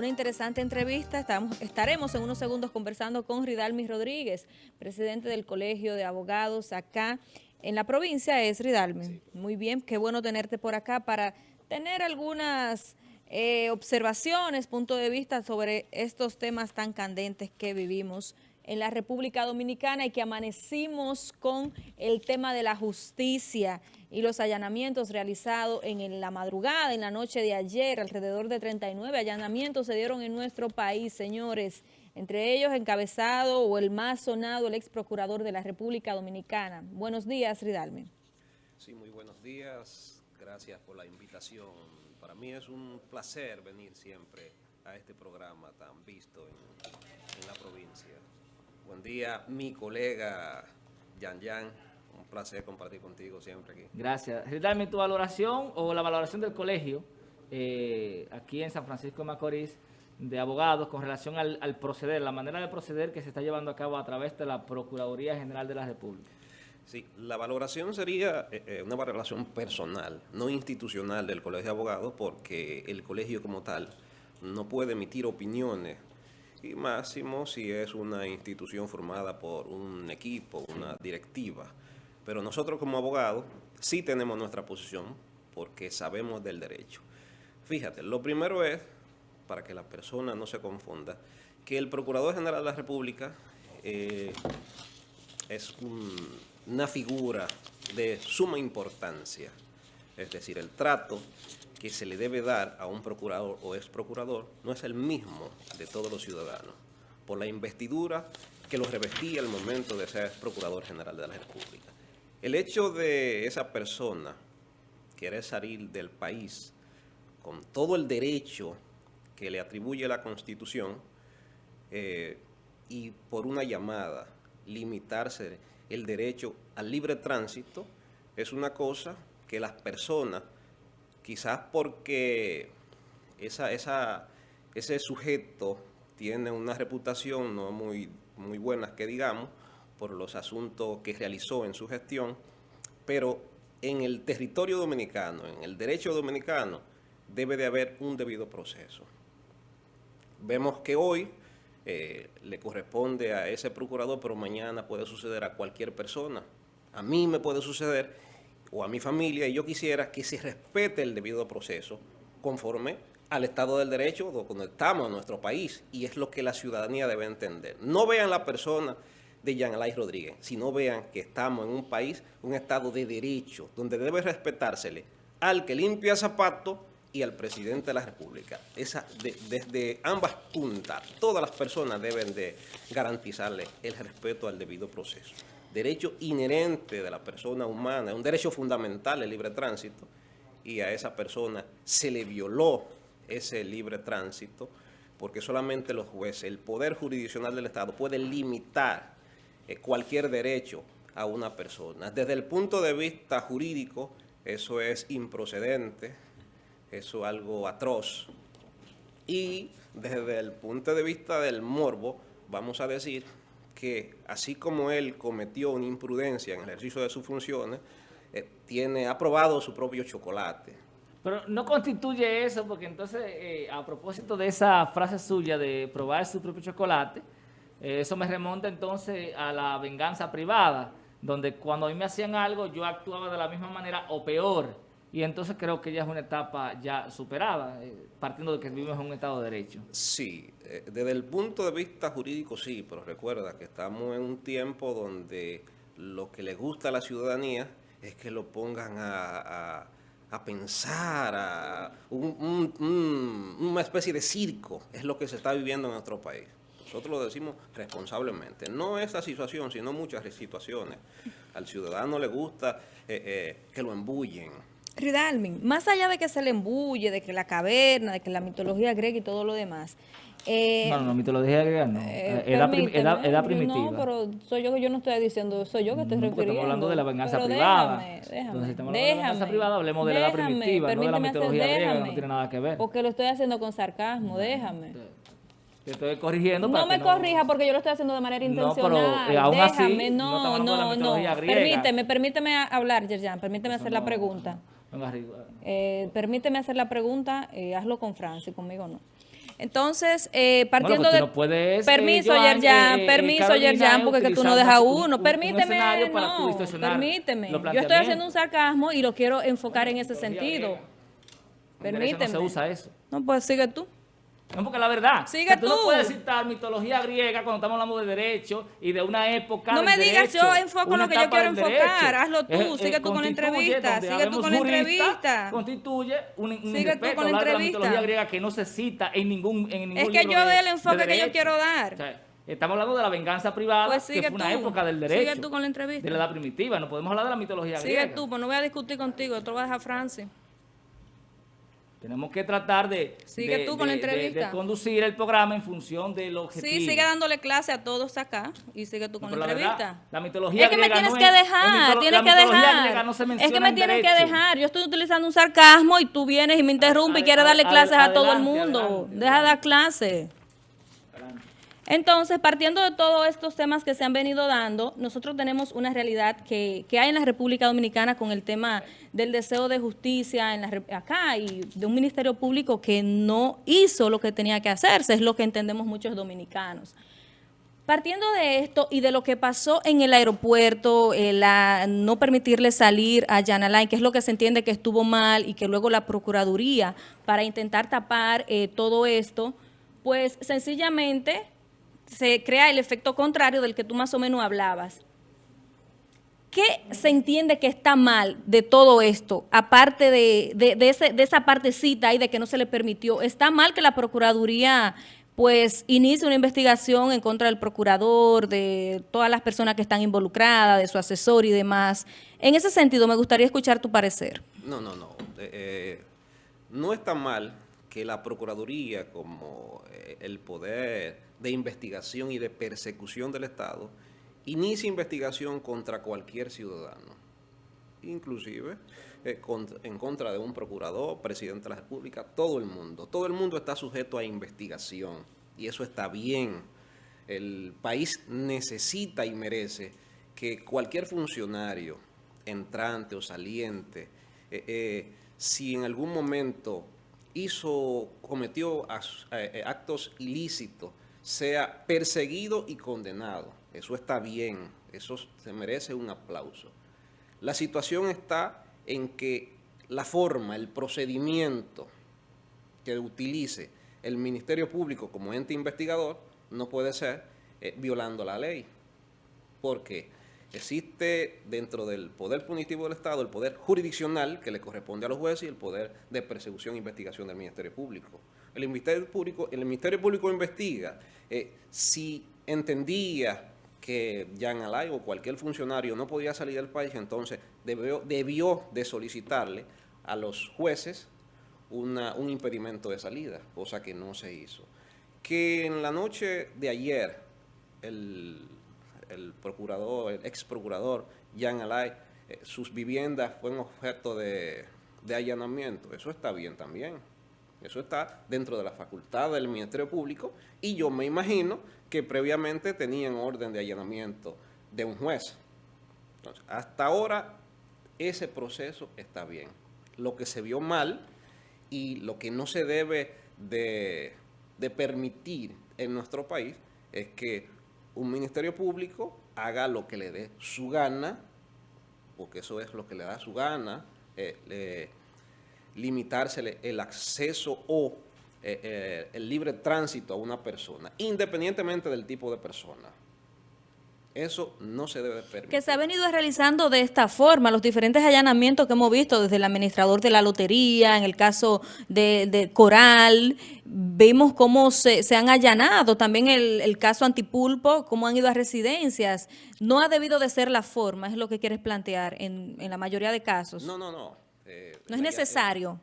Una interesante entrevista, Estamos, estaremos en unos segundos conversando con Ridalmi Rodríguez, presidente del Colegio de Abogados acá en la provincia, es Ridalmi. Muy bien, qué bueno tenerte por acá para tener algunas eh, observaciones, punto de vista sobre estos temas tan candentes que vivimos en la República Dominicana y que amanecimos con el tema de la justicia y los allanamientos realizados en la madrugada, en la noche de ayer, alrededor de 39 allanamientos se dieron en nuestro país, señores, entre ellos encabezado o el más sonado, el ex procurador de la República Dominicana. Buenos días, Ridalme. Sí, muy buenos días, gracias por la invitación. Para mí es un placer venir siempre a este programa tan visto en, en la provincia. Buen día, mi colega Yan Yan. Un placer compartir contigo siempre aquí. Gracias. Dame tu valoración o la valoración del colegio eh, aquí en San Francisco de Macorís de abogados con relación al, proceder, la manera de proceder que se está llevando a cabo a través de la Procuraduría General de la República. Sí, la valoración sería eh, eh, una valoración personal, no institucional del Colegio de Abogados, porque el colegio como tal no puede emitir opiniones y máximo si es una institución formada por un equipo, una directiva. Pero nosotros como abogados sí tenemos nuestra posición porque sabemos del derecho. Fíjate, lo primero es, para que la persona no se confunda, que el Procurador General de la República eh, es una figura de suma importancia. Es decir, el trato que se le debe dar a un procurador o ex procurador no es el mismo de todos los ciudadanos, por la investidura que lo revestía al momento de ser Procurador General de la República. El hecho de esa persona querer salir del país con todo el derecho que le atribuye la Constitución eh, y por una llamada limitarse el derecho al libre tránsito es una cosa que las personas quizás porque ese sujeto tiene una reputación no muy, muy buena que digamos, por los asuntos que realizó en su gestión, pero en el territorio dominicano, en el derecho dominicano, debe de haber un debido proceso. Vemos que hoy eh, le corresponde a ese procurador, pero mañana puede suceder a cualquier persona. A mí me puede suceder o a mi familia y yo quisiera que se respete el debido proceso conforme al Estado del Derecho donde estamos en nuestro país y es lo que la ciudadanía debe entender. No vean la persona de Jean Alain Rodríguez, sino vean que estamos en un país, un Estado de Derecho, donde debe respetársele al que limpia zapatos y al presidente de la República. Esa, desde ambas puntas, todas las personas deben de garantizarle el respeto al debido proceso derecho inherente de la persona humana, un derecho fundamental el libre tránsito, y a esa persona se le violó ese libre tránsito, porque solamente los jueces, el poder jurisdiccional del Estado puede limitar eh, cualquier derecho a una persona. Desde el punto de vista jurídico, eso es improcedente, eso es algo atroz. Y desde el punto de vista del morbo, vamos a decir que así como él cometió una imprudencia en el ejercicio de sus funciones, eh, tiene aprobado su propio chocolate. Pero no constituye eso, porque entonces, eh, a propósito de esa frase suya de probar su propio chocolate, eh, eso me remonta entonces a la venganza privada, donde cuando a mí me hacían algo, yo actuaba de la misma manera o peor, y entonces creo que ya es una etapa ya superada, eh, partiendo de que vivimos en un Estado de Derecho. Sí, eh, desde el punto de vista jurídico sí, pero recuerda que estamos en un tiempo donde lo que le gusta a la ciudadanía es que lo pongan a, pensar, a una especie de circo, es lo que se está viviendo en nuestro país. Nosotros lo decimos responsablemente. No esta situación, sino muchas situaciones. Al ciudadano le gusta eh, que lo embullen, Ridalmin, más allá de que se le embulle, de que la caverna, de que la mitología griega y todo lo demás. Eh, no, no, mitología griega no. Eh, edad, primitiva. No, pero soy yo que yo no estoy diciendo, soy yo que estoy refiriendo. Estamos hablando de la venganza privada. Déjame, déjame. Entonces, hablando de la venganza privada, hablemos de la edad primitiva, no de la mitología griega, no tiene nada que ver. Porque lo estoy haciendo con sarcasmo, déjame. Te estoy corrigiendo No me corrija porque yo lo estoy haciendo de manera intencional. No, pero eh, aún Déjame, no, no, no. Permíteme, permíteme hablar, Yerjan, permíteme hacer la pregunta. Eh, permíteme hacer la pregunta, eh, hazlo con Francia, conmigo no. Entonces, eh, partiendo Bueno, pues tú de... no eh, permiso, Yerjan, eh, eh, permiso, Yerjan, porque que tú no dejas un- uno. un- un permíteme, no, permíteme. Yo estoy haciendo un sarcasmo y lo quiero enfocar en ese sentido. Permíteme. No se usa eso. No, pues sigue tú. No, porque la verdad. Sigue o sea, tú. no puedes citar mitología griega cuando estamos hablando de derecho y de una época No me digas, derecho, yo enfoco lo que yo quiero enfocar. derecho. Hazlo tú, sigue tú con la entrevista, sigue tú con la entrevista. Constituye un, un Sigue tú irrespeto con la hablar de la mitología griega que no se cita en ningún, en ningún Es que libro yo doy el de enfoque que yo quiero dar. O sea, estamos hablando de la venganza privada, Pues que sigue fue una tú. época del derecho. Sigue tú con la entrevista. De la edad primitiva. No podemos hablar de la mitología Sigue griega. tú, pues no voy a discutir contigo, yo te lo voy a dejar a Francis. Tenemos que tratar de, Sigue de- tú con la de- de- entrevista. de conducir el programa en función del objetivo. Sí, sigue dándole clase a todos acá y sigue tú con la la verdad, entrevista. la mitología es que me tienes no que en dejar, tienes que dejar. no es que me en tienes que dejar. Yo estoy utilizando un sarcasmo y tú vienes y me interrumpes y quieres darle clases a todo el adelante, mundo. adelante, Deja de dar clase. Entonces, partiendo de todos estos temas que se han venido dando, nosotros tenemos una realidad que, que hay en la República Dominicana con el tema del deseo de justicia en la, acá y de un ministerio público que no hizo lo que tenía que hacerse, es lo que entendemos muchos dominicanos. Partiendo de esto y de lo que pasó en el aeropuerto, eh, la, no permitirle salir a Jan Alain, que es lo que se entiende que estuvo mal y que luego la Procuraduría, para intentar tapar eh, todo esto, pues sencillamente se crea el efecto contrario del que tú más o menos hablabas. ¿Qué se entiende que está mal de todo esto, aparte de, de, ese- de esa partecita y de que no se le permitió? ¿Está mal que la Procuraduría pues inicie una investigación en contra del procurador, de todas las personas que están involucradas, de su asesor y demás? En ese sentido, me gustaría escuchar tu parecer. No, no, no. Eh, eh, no está mal que la Procuraduría, como eh, el poder de investigación y de persecución del Estado, inicie investigación contra cualquier ciudadano, inclusive eh, en contra de un procurador, presidente de la República, todo el mundo. Todo el mundo está sujeto a investigación y eso está bien. El país necesita y merece que cualquier funcionario, entrante o saliente, eh, si en algún momento hizo, cometió eh, eh, actos ilícitos, sea perseguido y condenado. Eso está bien, eso se merece un aplauso. La situación está en que la forma, el procedimiento que utilice el Ministerio Público como ente investigador no puede ser eh, violando la ley. Porque existe dentro del poder punitivo del Estado el poder jurisdiccional que le corresponde a los jueces y el poder de persecución e investigación del Ministerio Público. El Ministerio Público, el Ministerio Público investiga eh, si entendía que Jan Alay o cualquier funcionario no podía salir del país, entonces debió, de solicitarle a los jueces un impedimento de salida, cosa que no se hizo. Que en la noche de ayer el, el procurador, el ex procurador Jan Alay, eh, sus viviendas fueron objeto de, allanamiento, eso está bien también. Eso está dentro de la facultad del Ministerio Público y yo me imagino que previamente tenían orden de allanamiento de un juez. Entonces, hasta ahora ese proceso está bien. Lo que se vio mal y lo que no se debe de, de permitir en nuestro país es que un ministerio público haga lo que le dé su gana, porque eso es lo que le da su gana, eh, le- limitársele el acceso o eh, eh, el libre tránsito a una persona, independientemente del tipo de persona. Eso no se debe permitir. Que se ha venido realizando de esta forma, los diferentes allanamientos que hemos visto desde el administrador de la lotería, en el caso de, de Coral, vimos cómo se, se han allanado, también el, el caso Antipulpo, cómo han ido a residencias. No ha debido de ser la forma, es lo que quieres plantear en, en la mayoría de casos. No, no, no. Eh, No es el necesario.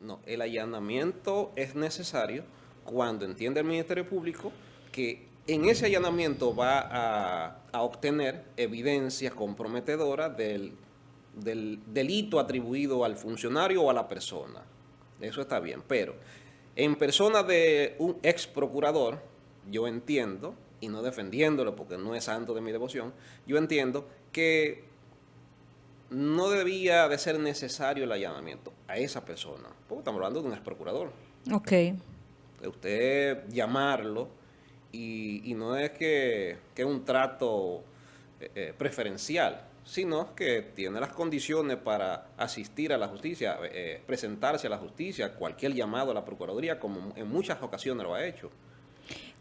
No, el allanamiento es necesario cuando entiende el Ministerio Público que en ese allanamiento va a, a obtener evidencia comprometedora del, del delito atribuido al funcionario o a la persona. Eso está bien, pero en persona de un ex procurador, yo entiendo, y no defendiéndolo porque no es santo de mi devoción, yo entiendo que no debía de ser necesario el allanamiento a esa persona, porque estamos hablando de un ex procurador. Ok. usted llamarlo y, no es que, es un trato eh, eh, preferencial, sino que tiene las condiciones para asistir a la justicia, eh, presentarse a la justicia, cualquier llamado a la Procuraduría, como en muchas ocasiones lo ha hecho.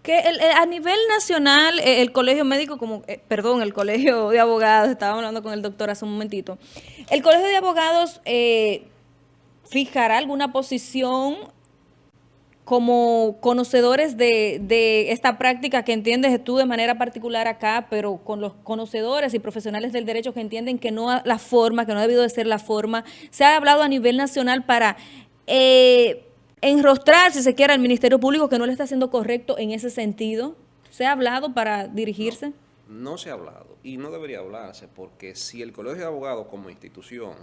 Que a nivel nacional, el colegio médico, como perdón, el colegio de abogados, estaba hablando con el doctor hace un momentito, el colegio de abogados fijará alguna posición como conocedores de, esta práctica que entiendes tú de manera particular acá, pero con los conocedores y profesionales del derecho que entienden que no la forma, que no ha debido de ser la forma, se ha hablado a nivel nacional para eh, enrostrar, si se quiere, al Ministerio Público que no le está haciendo correcto en ese sentido. ¿Se ha hablado para dirigirse? No, se ha hablado y no debería hablarse porque si el Colegio de Abogados como institución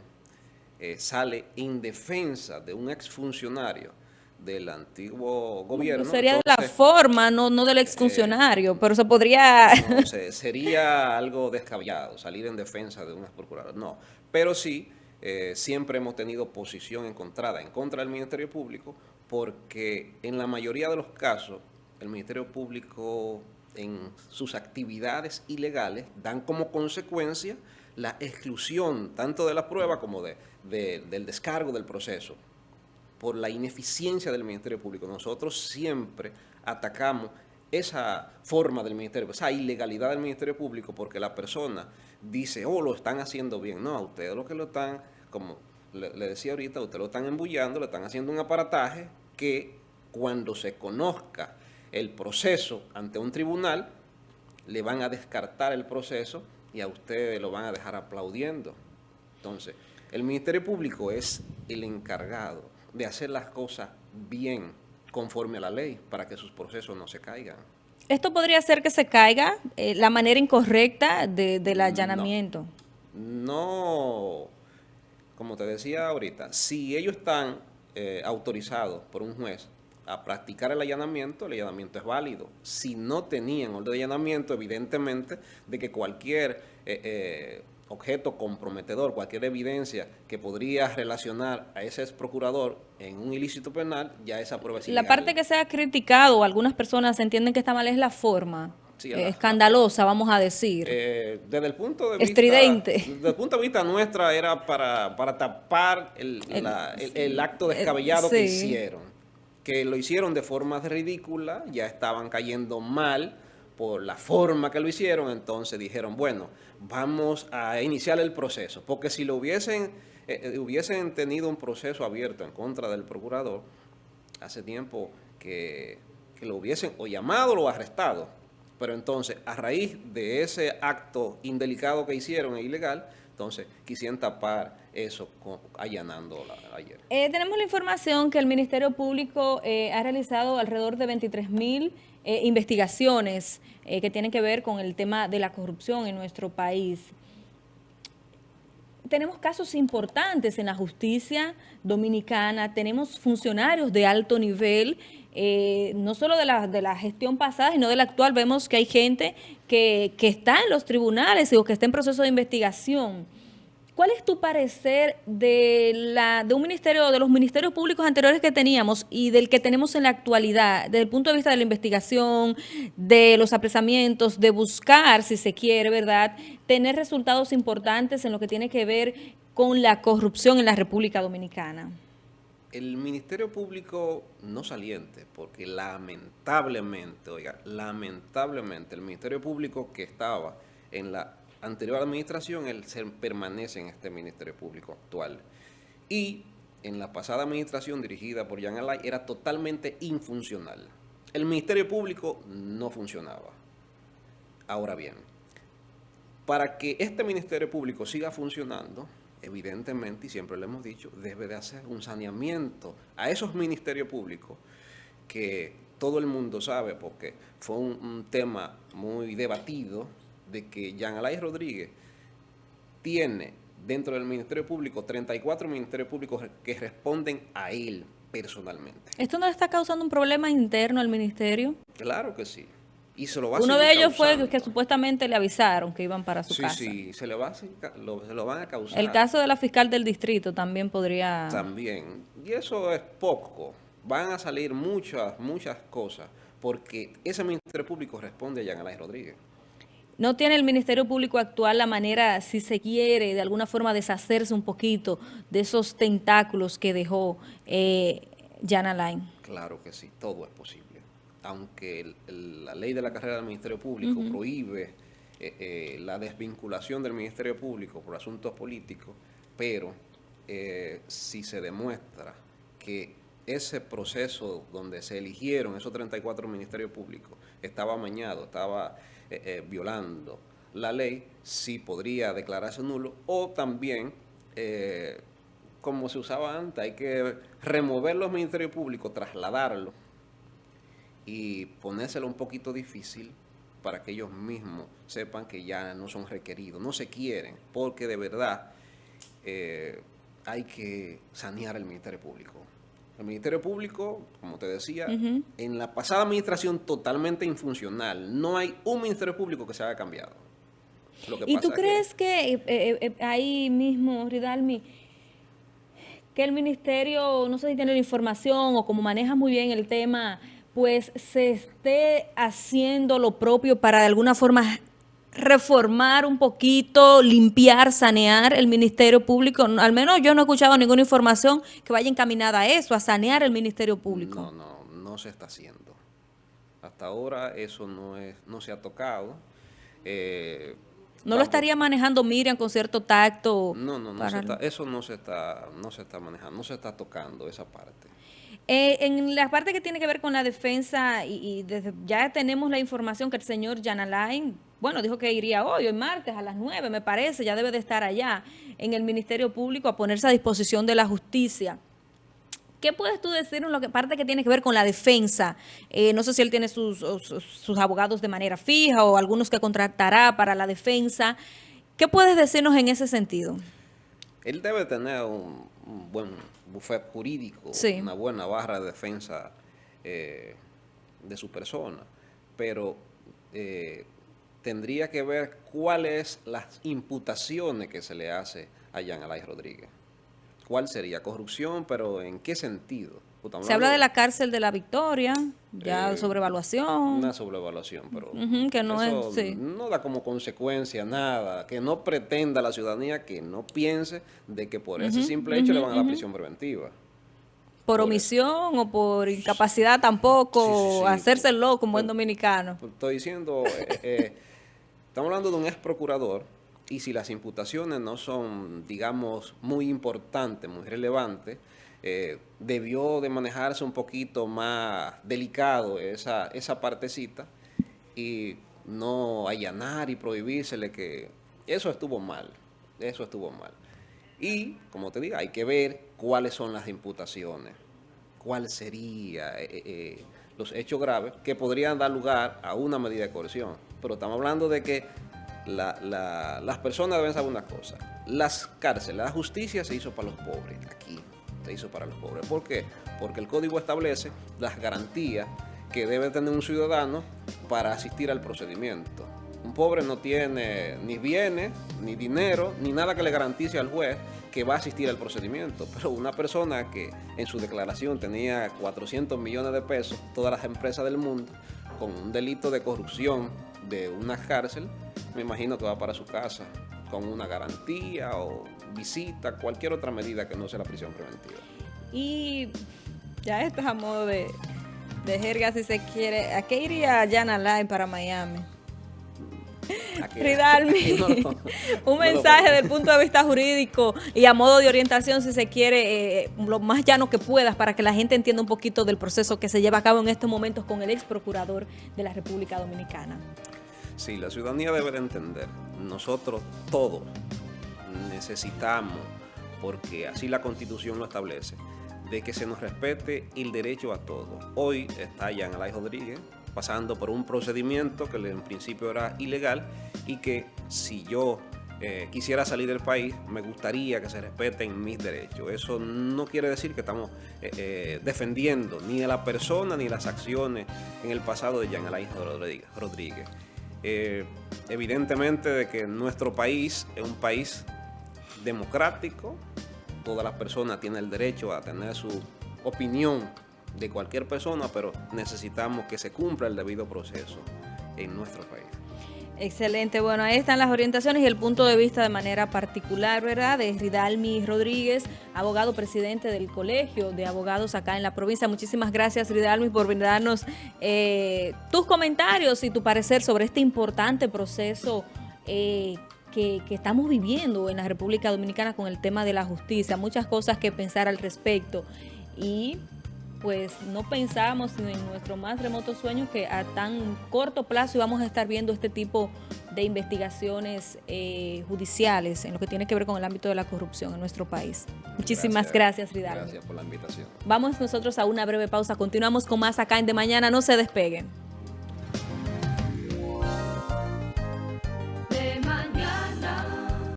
eh, sale en defensa de un exfuncionario, del antiguo gobierno. sería de la forma, no, no del exfuncionario, eh, pero se podría... sería algo descabellado salir en defensa de un procurador, no. Pero sí, eh, siempre hemos tenido posición encontrada en contra del Ministerio Público porque en la mayoría de los casos el Ministerio Público en sus actividades ilegales dan como consecuencia la exclusión tanto de la prueba como de, del descargo del proceso por la ineficiencia del Ministerio Público. Nosotros siempre atacamos esa forma del Ministerio, esa ilegalidad del Ministerio Público, porque la persona dice, oh, lo están haciendo bien. No, a ustedes lo que lo están, como le, decía ahorita, ustedes lo están embullando, le están haciendo un aparataje que cuando se conozca el proceso ante un tribunal, le van a descartar el proceso y a ustedes lo van a dejar aplaudiendo. Entonces, el Ministerio Público es el encargado de hacer las cosas bien conforme a la ley para que sus procesos no se caigan. ¿Esto podría ser que se caiga eh, la manera incorrecta del allanamiento? No, como te decía ahorita, si ellos están eh, autorizados por un juez a practicar el allanamiento, el allanamiento es válido. Si no tenían orden de allanamiento, evidentemente, de que cualquier eh, objeto comprometedor, cualquier evidencia que podría relacionar a ese ex procurador en un ilícito penal, ya esa prueba es La parte que se ha criticado, algunas personas entienden que está mal, es la forma. escandalosa, vamos a decir. Eh, desde el punto de vista... Desde el punto de vista nuestra era para, para tapar el, el, acto descabellado que hicieron. Que lo hicieron de forma ridícula, ya estaban cayendo mal, por la forma que lo hicieron, entonces dijeron, bueno, vamos a iniciar el proceso. Porque si lo hubiesen, eh, eh, hubiesen tenido un proceso abierto en contra del procurador, hace tiempo que, lo hubiesen o llamado o arrestado. Pero entonces, a raíz de ese acto indelicado que hicieron e ilegal, entonces quisieron tapar eso allanando ayer. Eh, tenemos la información que el Ministerio Público ha realizado alrededor de 23 mil eh, investigaciones eh, que tienen que ver con el tema de la corrupción en nuestro país. Tenemos casos importantes en la justicia dominicana, tenemos funcionarios de alto nivel, eh, no solo de la, de la gestión pasada, sino de la actual. Vemos que hay gente que, que está en los tribunales o que está en proceso de investigación. ¿Cuál es tu parecer de, la, de un ministerio, de los ministerios públicos anteriores que teníamos y del que tenemos en la actualidad, desde el punto de vista de la investigación, de los apresamientos, de buscar, si se quiere, ¿verdad?, tener resultados importantes en lo que tiene que ver con la corrupción en la República Dominicana? El Ministerio Público no saliente, porque lamentablemente, oiga, lamentablemente el Ministerio Público que estaba en la anterior administración, él se permanece en este Ministerio Público actual. Y en la pasada administración dirigida por Jean Alay era totalmente infuncional. El Ministerio Público no funcionaba. Ahora bien, para que este Ministerio Público siga funcionando, evidentemente, y siempre lo hemos dicho, debe de hacer un saneamiento a esos ministerios públicos que todo el mundo sabe, porque fue un, un tema muy debatido, de que Jean Alay Rodríguez tiene dentro del Ministerio Público 34 ministerios públicos que responden a él personalmente. ¿Esto no le está causando un problema interno al ministerio? Claro que sí. Y se lo va Uno de ellos fue que supuestamente le avisaron que iban para su casa. Sí, sí, se, va, lo, se lo van a causar. El caso de la fiscal del distrito también podría... También. Y eso es poco. van a salir muchas, muchas cosas, porque ese Ministerio Público responde a Jean Alain Rodríguez. ¿No tiene el Ministerio Público actual la manera, si se quiere, de alguna forma deshacerse un poquito de esos tentáculos que dejó eh, Jan Alain? Claro que sí, todo es posible. Aunque la ley de la carrera del Ministerio Público prohíbe eh, eh, la desvinculación del Ministerio Público por asuntos políticos, pero eh, si se demuestra que ese proceso donde se eligieron esos 34 ministerios públicos estaba amañado, estaba violando la ley, sí podría declararse nulo. O también como se usaba antes, hay que remover los ministerios públicos, trasladarlos y ponérselo un poquito difícil para que ellos mismos sepan que ya no son requeridos, no se quieren, porque de verdad eh, hay que sanear el Ministerio Público. El Ministerio Público, como te decía, en la pasada administración totalmente infuncional, no hay un Ministerio Público que se haya cambiado. ¿Y tú crees que, eh, eh, ahí mismo, Ridalmi, que el ministerio, no sé si tiene la información o como maneja muy bien el tema pues se esté haciendo lo propio para de alguna forma reformar un poquito, limpiar, sanear el Ministerio Público. Al menos yo no he escuchado ninguna información que vaya encaminada a eso, a sanear el Ministerio Público. No, no, no se está haciendo. Hasta ahora eso no, es, no se ha tocado. Eh, ¿No lo estaría manejando Miriam con cierto tacto? No, no, no eso no se, está, no se está manejando, no se está tocando esa parte. Eh, en la parte que tiene que ver con la defensa, y, desde, ya tenemos la información que el señor Jan Alain, bueno, dijo que iría hoy, hoy martes a las 9, me parece, ya debe de estar allá en el Ministerio Público a ponerse a disposición de la justicia. ¿Qué puedes tú decir en la parte que tiene que ver con la defensa? Eh, no sé si él tiene sus, sus, abogados de manera fija o algunos que contratará para la defensa. ¿Qué puedes decirnos en ese sentido? Él debe tener un buen bufet jurídico, una buena barra de defensa eh, de su persona, pero eh, tendría que ver cuáles las imputaciones que se le hace a Jean Alay Rodríguez. ¿Cuál sería? Corrupción, pero ¿en qué sentido? Se habla de la cárcel de la Victoria, ya eh, sobrevaluación. Una sobrevaluación, pero que no, es, no da como consecuencia nada, que no pretenda la ciudadanía que no piense de que por ese simple hecho le van a la prisión preventiva. Por, omisión o por incapacidad tampoco, hacerse loco como buen dominicano. Estoy diciendo, eh, eh, estamos hablando de un ex procurador y si las imputaciones no son, digamos, muy importantes, muy relevantes, eh, debió de manejarse un poquito más delicado esa, esa partecita y no allanar y prohibírsele que eso estuvo mal, eso estuvo mal. Y, como te digo, hay que ver cuáles son las imputaciones, cuál sería eh, eh, los hechos graves que podrían dar lugar a una medida de coerción. Pero estamos hablando de que las personas deben saber una cosa, las cárceles, la justicia se hizo para los pobres aquí, se hizo para los pobres. ¿Por qué? Porque el código establece las garantías que debe tener un ciudadano para asistir al procedimiento. Un pobre no tiene ni bienes, ni dinero, ni nada que le garantice al juez que va a asistir al procedimiento. Pero una persona que en su declaración tenía 400 millones de pesos, todas las empresas del mundo, con un delito de corrupción de una cárcel, me imagino que va para su casa con una garantía o visita, cualquier otra medida que no sea la prisión preventiva. Y ya esto es a modo de, de jerga si se quiere. ¿A qué iría Jan Alain para Miami? Ridalmi, un mensaje desde el punto de vista jurídico y a modo de orientación, si se quiere, eh, lo más llano que puedas para que la gente entienda un poquito del proceso que se lleva a cabo en estos momentos con el ex procurador de la República Dominicana. Sí, la ciudadanía debe de entender, nosotros todos necesitamos, porque así la Constitución lo establece, de que se nos respete el derecho a todo. Hoy está Jan Alay Rodríguez pasando por un procedimiento que en principio era ilegal y que si yo eh, quisiera salir del país, me gustaría que se respeten mis derechos. Eso no quiere decir que estamos eh, eh, defendiendo ni a la persona ni las acciones en el pasado de Jan Alay Rodríguez. Evidentemente de que nuestro país es un país democrático, todas las personas tienen el derecho a tener su opinión de cualquier persona, pero necesitamos que se cumpla el debido proceso en nuestro país. Excelente, bueno, ahí están las orientaciones y el punto de vista de manera particular, ¿verdad? De Ridalmi Rodríguez, abogado presidente del Colegio de Abogados acá en la provincia. Muchísimas gracias, Ridalmi, por brindarnos eh, tus comentarios y tu parecer sobre este importante proceso eh, que, que estamos viviendo en la República Dominicana con el tema de la justicia. Muchas cosas que pensar al respecto y pues no pensábamos en nuestro más remoto sueño que a tan corto plazo íbamos a estar viendo este tipo de investigaciones eh, judiciales en lo que tiene que ver con el ámbito de la corrupción en nuestro país. Muchísimas gracias, Ridal. Gracias por la invitación. Vamos nosotros a una breve pausa. Continuamos con más acá en De Mañana. No se despeguen.